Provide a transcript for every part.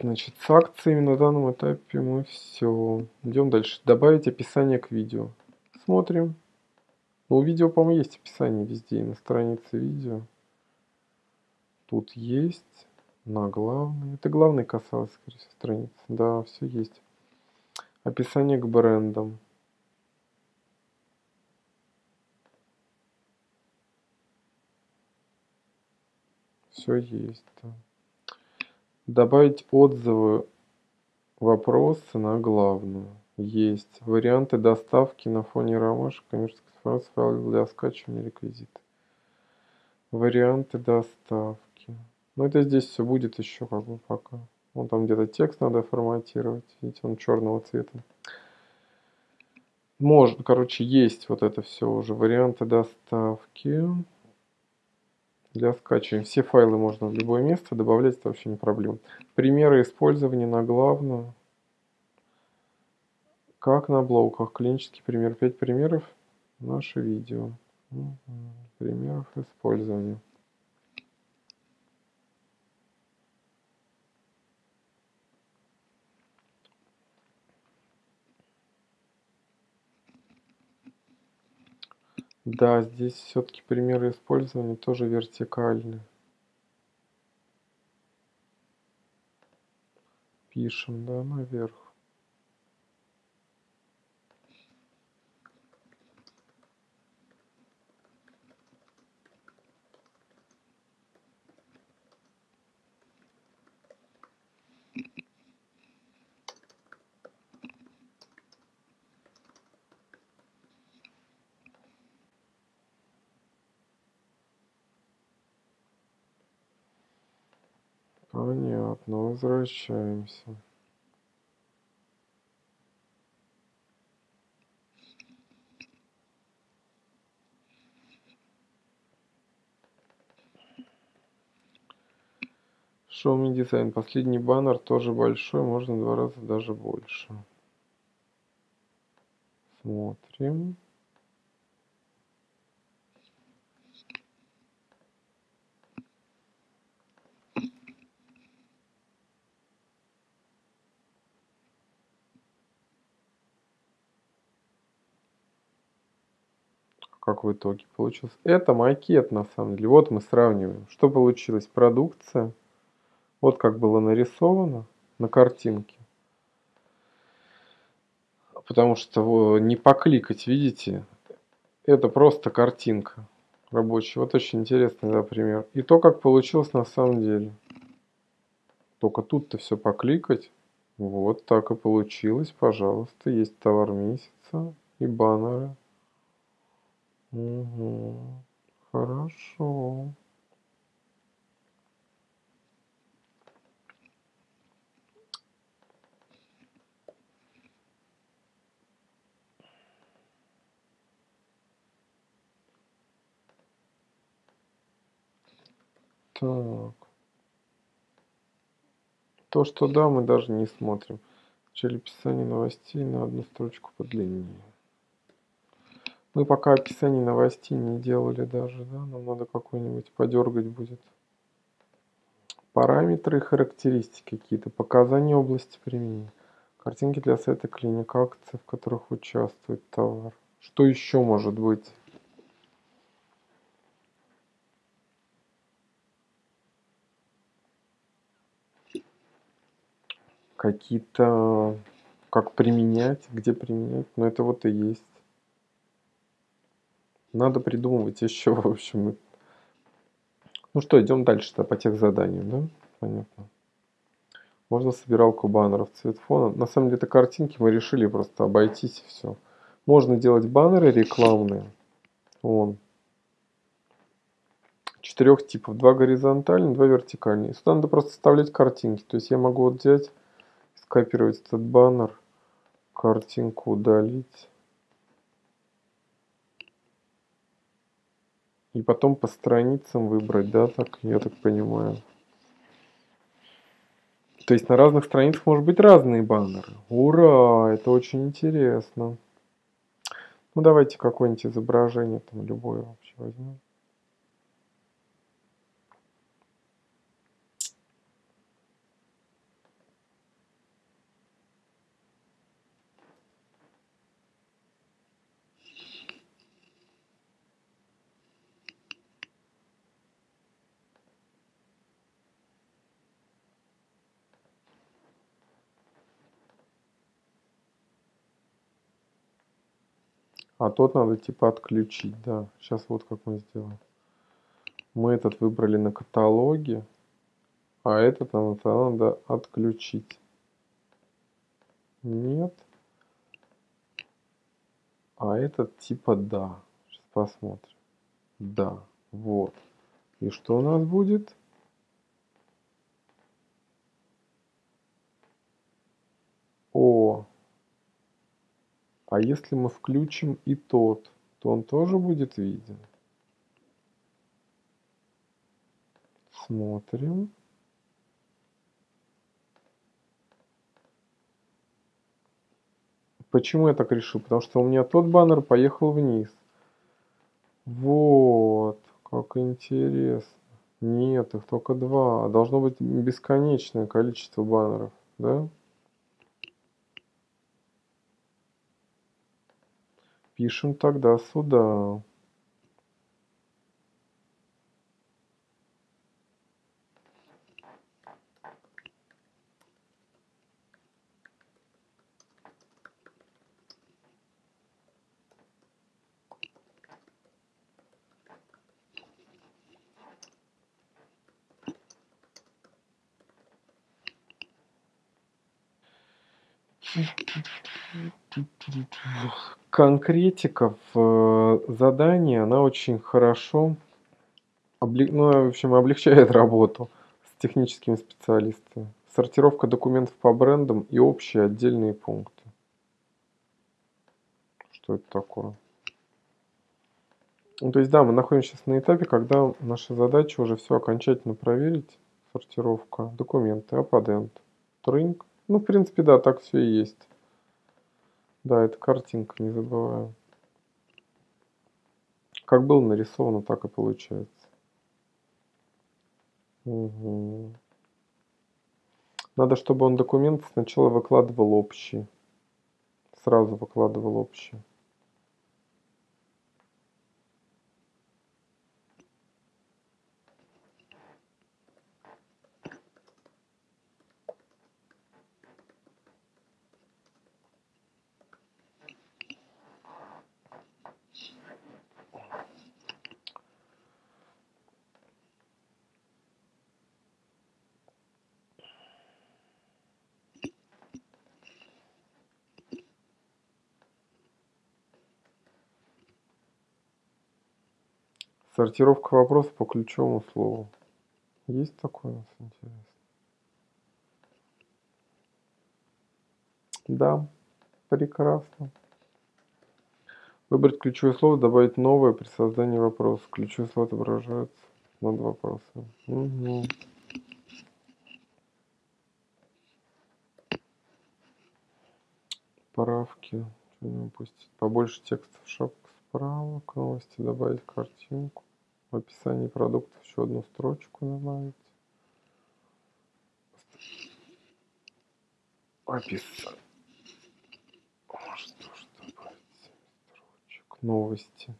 Значит, с акциями на данном этапе мы все. Идем дальше. Добавить описание к видео. Смотрим. Ну, у видео, по-моему, есть описание везде, и на странице видео. Тут есть. На главной. Это главной касалось, скорее всего, страницы. Да, все есть. Описание к брендам. Все есть. Добавить отзывы, вопросы на главную. Есть. Варианты доставки на фоне ромашек, коммерческой информации, файл для скачивания реквизиты. Варианты доставки. Ну это здесь все будет еще как бы пока. Вон там где-то текст надо форматировать. Видите, он черного цвета. Может, короче, есть вот это все уже. Варианты доставки для скачивания. Все файлы можно в любое место добавлять, это вообще не проблема. Примеры использования на главную. Как на блоках. Клинический пример. 5 примеров. Наше видео. Примеров использования. Да, здесь все-таки примеры использования тоже вертикальны. Пишем, да, наверх. Понятно, возвращаемся. Xiaomi дизайн. Последний баннер тоже большой, можно два раза даже больше. Смотрим. Как в итоге получилось. Это макет на самом деле. Вот мы сравниваем. Что получилось? Продукция. Вот как было нарисовано на картинке. Потому что не покликать, видите? Это просто картинка рабочая. Вот очень интересный да, пример. И то, как получилось на самом деле. Только тут-то все покликать. Вот так и получилось, пожалуйста. Есть товар месяца и баннеры. Угу. Хорошо. Так. То, что да, мы даже не смотрим. В начале новостей на одну строчку подлиннее. Мы пока описание новостей не делали даже, да, нам надо какой-нибудь подергать будет. Параметры и характеристики какие-то, показания области применения. Картинки для сайта клиник, акции, в которых участвует товар. Что еще может быть? Какие-то, как применять, где применять, но это вот и есть. Надо придумывать еще, в общем. Ну что, идем дальше-то по тех заданиям, да? Понятно. Можно собиралку баннеров цвет фона. На самом деле это картинки, мы решили просто обойтись и все. Можно делать баннеры рекламные. Вон. Четырех типов. Два горизонтальные, два вертикальные. Сюда надо просто вставлять картинки. То есть я могу вот взять, скопировать этот баннер, картинку удалить. И потом по страницам выбрать, да, так, я так понимаю. То есть на разных страницах может быть разные баннеры. Ура, это очень интересно. Ну давайте какое-нибудь изображение, там любое вообще возьмем. А тот надо типа отключить, да. Сейчас вот как мы сделаем. Мы этот выбрали на каталоге, а этот нам надо отключить. Нет. А этот типа да. Сейчас посмотрим. Да, вот. И что у нас будет? О, а если мы включим и тот, то он тоже будет виден. Смотрим. Почему я так решил? Потому что у меня тот баннер поехал вниз. Вот, как интересно. Нет, их только два. Должно быть бесконечное количество баннеров, да? Пишем тогда сюда. Конкретика в э, задании, она очень хорошо, облег... ну, в общем, облегчает работу с техническими специалистами. Сортировка документов по брендам и общие отдельные пункты. Что это такое? Ну, то есть, да, мы находимся сейчас на этапе, когда наша задача уже все окончательно проверить. Сортировка, документы, аппадент, тринг. Ну, в принципе, да, так все и есть. Да, это картинка, не забываем. Как было нарисовано, так и получается. Угу. Надо, чтобы он документ сначала выкладывал общий. Сразу выкладывал общий. Сортировка вопросов по ключевому слову. Есть такое у нас интересно? Да, прекрасно. Выбрать ключевое слово, добавить новое при создании вопроса. Ключевое слово отображается над вопросом. Угу. Правки. Побольше текста в шапку справа. К новости добавить картинку. В описании продуктов еще одну строчку добавить. Описание. Что ж добавить? Строчек. Новости.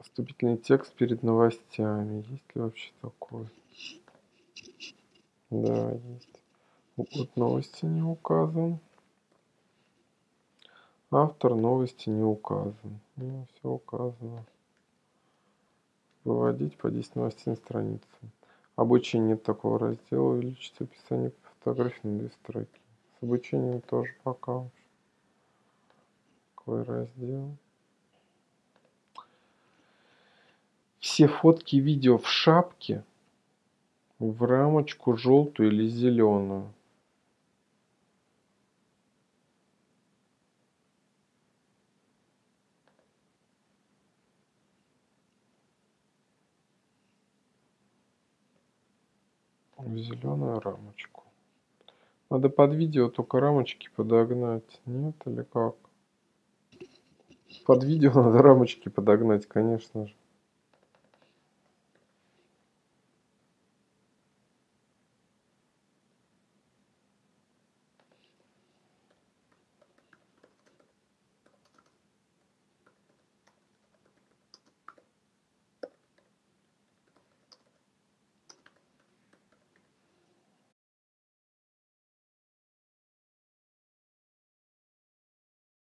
Вступительный текст перед новостями. Есть ли вообще такой? Да, есть. Вот новости не указан. Автор новости не указан. Ну, все указано. Выводить по 10 новостей на страницу. Обучение такого раздела. Увеличить описание по фотографии на две строки. С обучением тоже пока. Какой раздел? Все фотки и видео в шапке в рамочку желтую или зеленую. В зеленую рамочку. Надо под видео только рамочки подогнать. Нет или как? Под видео надо рамочки подогнать, конечно же.